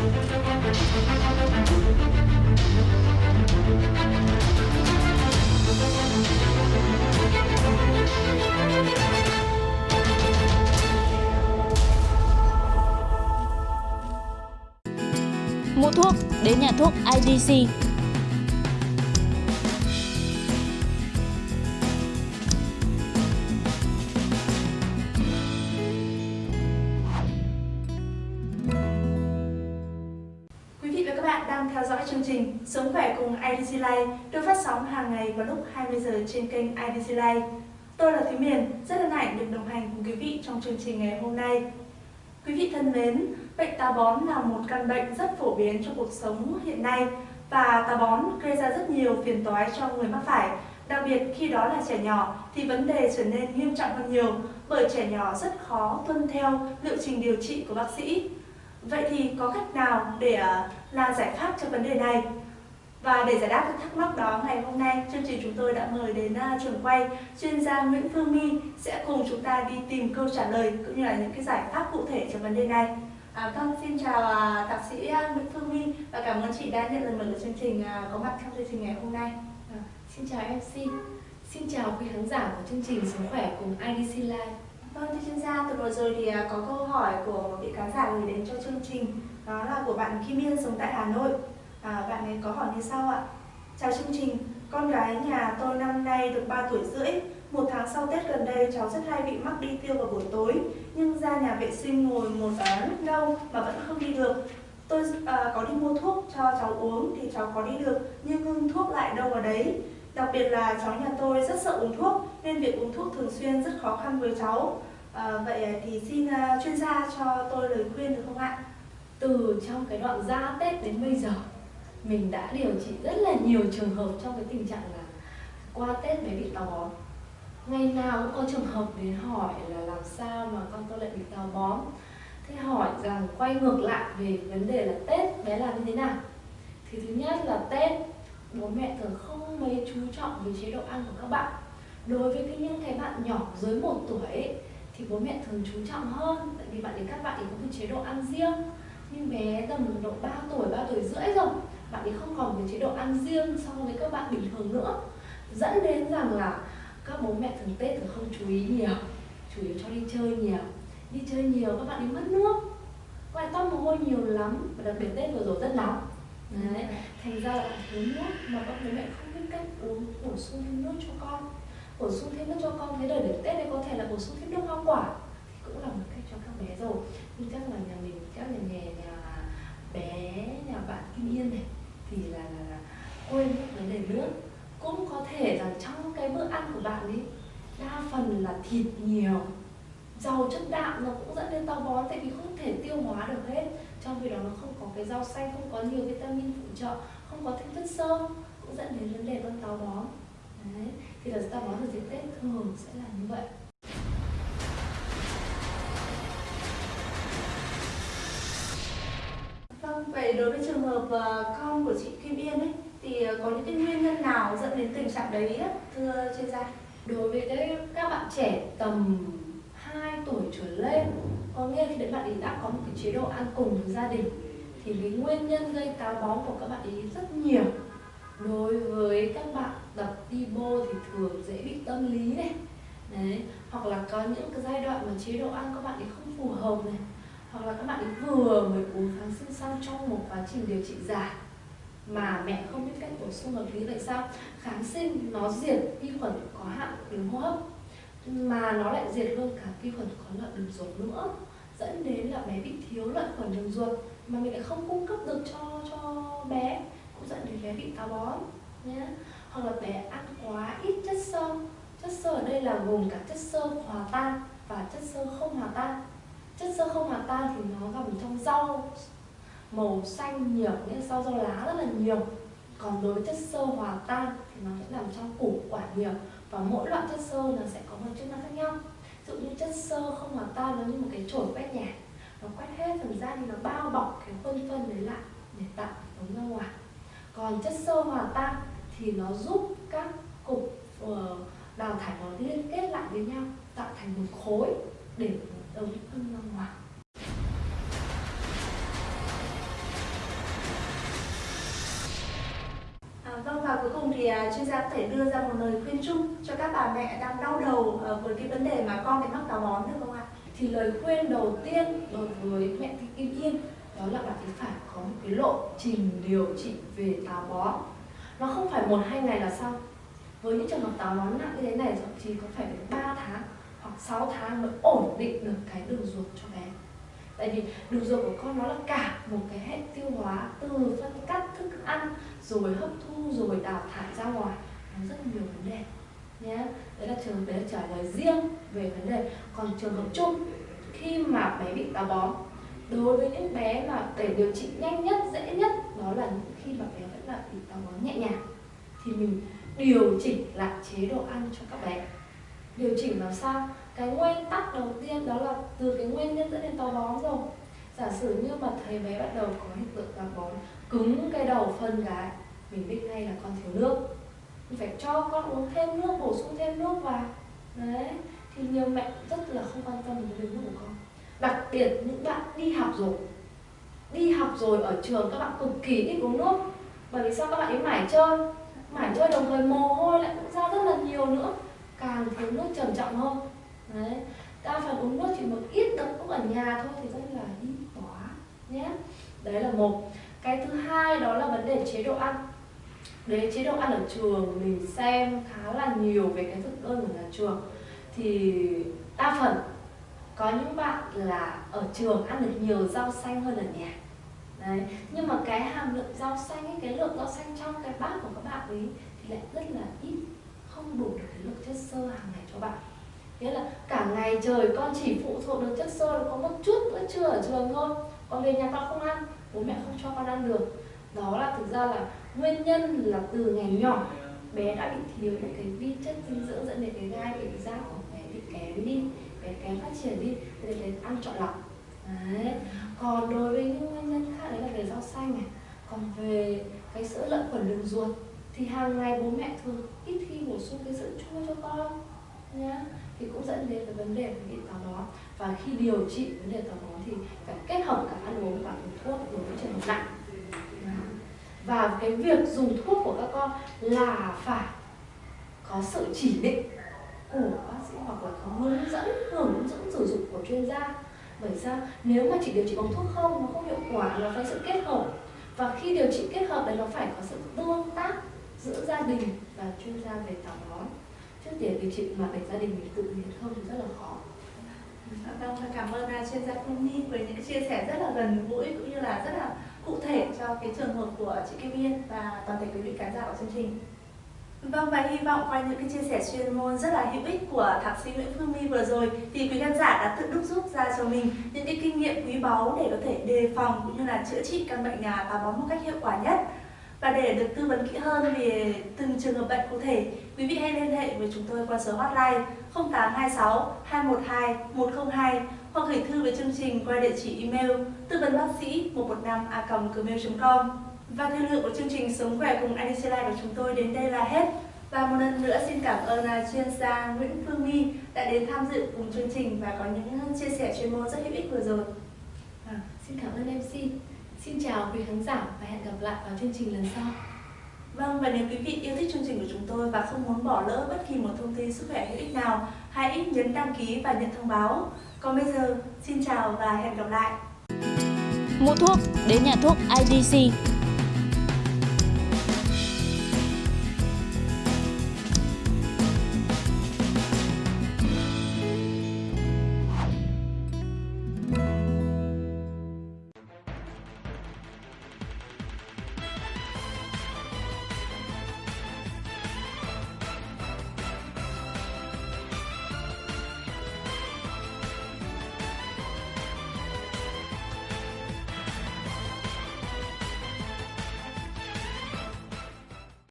Mua thuốc đến nhà thuốc IDC. Cùng IDC Live được phát sóng hàng ngày vào lúc 20 giờ trên kênh IDC Live. Tôi là Thúy Miền, rất hân hạnh được đồng hành cùng quý vị trong chương trình ngày hôm nay. Quý vị thân mến, bệnh táo bón là một căn bệnh rất phổ biến trong cuộc sống hiện nay và táo bón gây ra rất nhiều phiền toái cho người mắc phải. Đặc biệt khi đó là trẻ nhỏ thì vấn đề trở nên nghiêm trọng hơn nhiều bởi trẻ nhỏ rất khó tuân theo liệu trình điều trị của bác sĩ. Vậy thì có cách nào để à, là giải pháp cho vấn đề này? Và để giải đáp các thắc mắc đó ngày hôm nay, chương trình chúng tôi đã mời đến uh, trường quay chuyên gia Nguyễn Phương My sẽ cùng chúng ta đi tìm câu trả lời cũng như là những cái giải pháp cụ thể cho vấn đề này. À, vâng, xin chào uh, thạc sĩ uh, Nguyễn Phương My và cảm ơn chị đã nhận lời mời của chương trình uh, có mặt trong chương trình ngày hôm nay. À, xin chào MC, xin chào quý khán giả của chương trình Sống khỏe cùng IDC Live. Vâng, thưa chuyên gia, từ vừa rồi thì à, có câu hỏi của một vị khán giả gửi đến cho chương trình Đó là của bạn Kim Yên sống tại Hà Nội à, Bạn ấy có hỏi như sau ạ. Chào chương trình, con gái nhà tôi năm nay được 3 tuổi rưỡi. Một tháng sau Tết gần đây cháu rất hay bị mắc đi tiêu vào buổi tối. Nhưng ra nhà vệ sinh ngồi một à, lúc lâu mà vẫn không đi được. Tôi à, có đi mua thuốc cho cháu uống thì cháu có đi được Nhưng ngưng thuốc lại đâu vào đấy. Đặc biệt là cháu nhà tôi rất sợ uống thuốc nên việc uống thuốc thường xuyên rất khó khăn với cháu. À, vậy thì xin uh, chuyên gia cho tôi lời khuyên được không ạ? Từ trong cái đoạn ra Tết đến bây giờ, mình đã điều trị rất là nhiều trường hợp trong cái tình trạng là qua Tết mới bị táo bón. Ngày nào cũng có trường hợp đến hỏi là làm sao mà con tôi lại bị táo bón. Thế hỏi rằng quay ngược lại về vấn đề là Tết bé làm như thế nào? Thì thứ nhất là Tết bố mẹ thường không mấy chú trọng về chế độ ăn của các bạn đối với cái những cái bạn nhỏ dưới 1 tuổi ấy, thì bố mẹ thường chú trọng hơn tại vì bạn ấy các bạn ấy có một chế độ ăn riêng nhưng bé tầm độ 3 tuổi 3 tuổi rưỡi rồi bạn ấy không còn cái chế độ ăn riêng so với các bạn bình thường nữa. Dẫn đến rằng là các bố mẹ thường tết thường không chú ý nhiều, chủ yếu cho đi chơi nhiều. Đi chơi nhiều, các bạn ấy mất nước. Các bạn toát mồ hôi nhiều lắm, và đặc biệt tết vừa rồi rất nóng. Đấy. thành ra là thiếu nước mà các bố mẹ không biết cách uống, bổ sung thêm nước cho con. Bổ sung thêm nước cho con, thế đời để tết này có thể là bổ sung thêm nước hoa quả thì cũng là một cách cho các bé rồi. Nhưng chắc là nhà mình, chắc là nhà nhà bé, nhà bạn kim yên này thì là, là, là quên vấn đề nước cũng có thể là trong cái bữa ăn của bạn ấy đa phần là thịt nhiều giàu chất đạm nó cũng dẫn đến táo bón tại vì không thể tiêu hóa được hết. Trong khi đó nó không có cái rau xanh không có nhiều vitamin phụ trợ không có thêm chất xơ cũng dẫn đến vấn đề con táo bón. Đấy. thì là táo bón ở dịp tết thường sẽ là như vậy. Vậy đối với trường hợp ờ, con của chị Kim Yên ấy thì ờ, có những cái nguyên nhân nào dẫn đến tình trạng đấy á, thưa chuyên gia? đối với cái các bạn trẻ tầm 2 tuổi trở lên có nghĩa khi đến bạn ấy đã có một cái chế độ ăn cùng với gia đình thì cái nguyên nhân gây táo bón của các bạn ấy rất nhiều đối với các bạn tập đi bô thì thường dễ bị tâm lý này đấy hoặc là có những cái giai đoạn mà chế độ ăn các bạn ấy không phù hợp này hoặc là các bạn ấy vừa mới uống kháng sinh xong trong một quá trình điều trị dài mà mẹ không biết cách bổ sung hợp lý. Vậy sao? Kháng sinh nó diệt vi khuẩn có hại đường hô hấp, mà nó lại diệt luôn cả vi khuẩn có lợi đường ruột nữa, dẫn đến là bé bị thiếu lợi khuẩn đường ruột mà mình lại không cung cấp được cho cho bé, cũng dẫn đến bé bị táo bón nhé hoặc là bé ăn quá ít chất xơ chất xơ ở đây là gồm cả chất xơ hòa tan và chất xơ không hòa tan chất xơ không hòa tan thì nó gặp trong rau màu xanh nhiều, nghĩa là rau rau lá rất là nhiều. Còn đối với chất xơ hòa tan thì nó sẽ nằm trong củ quả nhiều và mỗi loại chất xơ nó sẽ có một chức năng khác nhau. Ví dụ như chất xơ không hòa tan nó như một cái chổi quét nhà, nó quét hết phần da thì nó bao bọc cái khuôn phân đấy lại để tạo ống ra ngoài. Còn chất xơ hòa tan thì nó giúp các cục ờ, đào thải nó liên kết lại với nhau, tạo thành một khối để tới phương Long Ngoại. À, vâng và cuối cùng thì à, chuyên gia có thể đưa ra một lời khuyên chung cho các bà mẹ đang đau đầu à, với cái vấn đề mà con bị mắc táo bón được không ạ? Thì lời khuyên đầu tiên đối với mẹ thì Kim Yên đó là bạn phải có một cái lộ trình điều trị về táo bón. Nó không phải một hai ngày là xong. Với những trường hợp táo bón nặng như thế này thậm chí có phải đến 3 tháng hoặc 6 tháng mới ổn định được cái đường ruột cho bé. Tại vì đường ruột của con nó là cả một cái hệ tiêu hóa từ phân cắt thức ăn, rồi hấp thu, rồi đào thải ra ngoài. Nó rất nhiều vấn đề nhé đấy là trường đấy là trả lời riêng về vấn đề. Còn trường hợp chung, khi mà bé bị táo bón, đối với những bé mà để điều trị nhanh nhất, dễ nhất, đó là những khi mà bé vẫn là bị táo bón nhẹ nhàng, thì mình điều chỉnh lại chế độ ăn cho các bé điều chỉnh làm sao? Cái nguyên tắc đầu tiên đó là từ cái nguyên nhân dẫn đến táo bón rồi. Giả sử như mà thấy bé bắt đầu có hiện tượng táo bón, cứng cái đầu phân gái mình biết ngay là con thiếu nước. Mình phải cho con uống thêm nước, bổ sung thêm nước vào. Đấy, thì nhiều mẹ rất là không quan tâm đến nước của con. Đặc biệt những bạn đi học rồi. Đi học rồi ở trường các bạn cực kỳ ít uống nước. Bởi vì sao các bạn ấy mải chơi? Mải chơi đồng thời mồ hôi lại cũng ra rất là nhiều nữa càng thiếu nước trầm trọng hơn. Đấy đa phần uống nước chỉ một ít được lúc ở nhà thôi thì rất là ít quá nhé. Đấy là một. Cái thứ hai đó là vấn đề chế độ ăn. Đấy chế độ ăn ở trường mình xem khá là nhiều về cái thực đơn của nhà trường. Thì đa phần có những bạn là ở trường ăn được nhiều rau xanh hơn ở nhà. Đấy nhưng mà cái hàm lượng rau xanh ấy, cái lượng rau xanh trong cái bát của các bạn ấy thì lại rất là ít không đủ được cái lượng chất xơ hàng ngày cho bạn. Nghĩa là cả ngày trời con chỉ phụ thuộc được chất xơ có một chút bữa trưa ở trường thôi. Còn về nhà con không ăn, bố mẹ không cho con ăn được. Đó là thực ra là nguyên nhân là từ ngày nhỏ bé đã bị thiếu những cái vi chất dinh dưỡng dẫn đến cái gai bị da của bé bị kém đi, bé kém phát triển đi nên đến ăn chọn lọc đấy. Còn đối với những nguyên nhân khác, đấy là về rau xanh này. Còn về cái sữa lợn khuẩn đường ruột thì hàng ngày bố mẹ thường ít khi bổ sung cái sữa chua cho con nhá. Thì cũng dẫn đến cái vấn đề về bị táo bón. Và khi điều trị vấn đề táo bón thì phải kết hợp cả ăn uống và dùng thuốc đối với trường hợp nặng. Và cái việc dùng thuốc của các con là phải có sự chỉ định của bác sĩ hoặc là có hướng dẫn hướng dẫn sử dụng của chuyên gia. Bởi sao? Nếu mà chỉ điều trị bằng thuốc không, nó không hiệu quả, nó phải sự kết hợp. Và khi điều trị kết hợp đấy, nó phải có sự tương tác giữa gia đình và chuyên gia về táo bón trước để điều trị mà để gia đình mình tự nhiên không thì rất là khó Vâng, cảm ơn chuyên gia Phương Nhi với những chia sẻ rất là gần gũi cũng như là rất là cụ thể cho cái trường hợp của chị Kim Yên và toàn thể quý vị khán giả của chương trình. Vâng và hy vọng qua những cái chia sẻ chuyên môn rất là hữu ích của thạc sĩ Nguyễn Phương My vừa rồi thì quý khán giả đã tự đúc rút ra cho mình những cái kinh nghiệm quý báu để có thể đề phòng cũng như là chữa trị căn bệnh nhà táo bón một cách hiệu quả nhất. Và để được tư vấn kỹ hơn về từng trường hợp bệnh cụ thể, quý vị hãy liên hệ với chúng tôi qua số hotline 0826 212 102 hoặc gửi thư về chương trình qua địa chỉ email tư vấn bác sĩ 115 a gmail.com. Và thời lượng của chương trình Sống khỏe cùng IDC Life của chúng tôi đến đây là hết. Và một lần nữa xin cảm ơn à, chuyên gia Nguyễn Phương My đã đến tham dự cùng chương trình và có những chia sẻ chuyên môn rất hữu ích vừa rồi. À, xin cảm ơn MC. Xin chào quý khán giả và hẹn gặp lại vào chương trình lần sau. Vâng, và nếu quý vị yêu thích chương trình của chúng tôi và không muốn bỏ lỡ bất kỳ một thông tin sức khỏe hữu ích nào, hãy nhấn đăng ký và nhận thông báo. Còn bây giờ, xin chào và hẹn gặp lại. Mua thuốc đến nhà thuốc IDC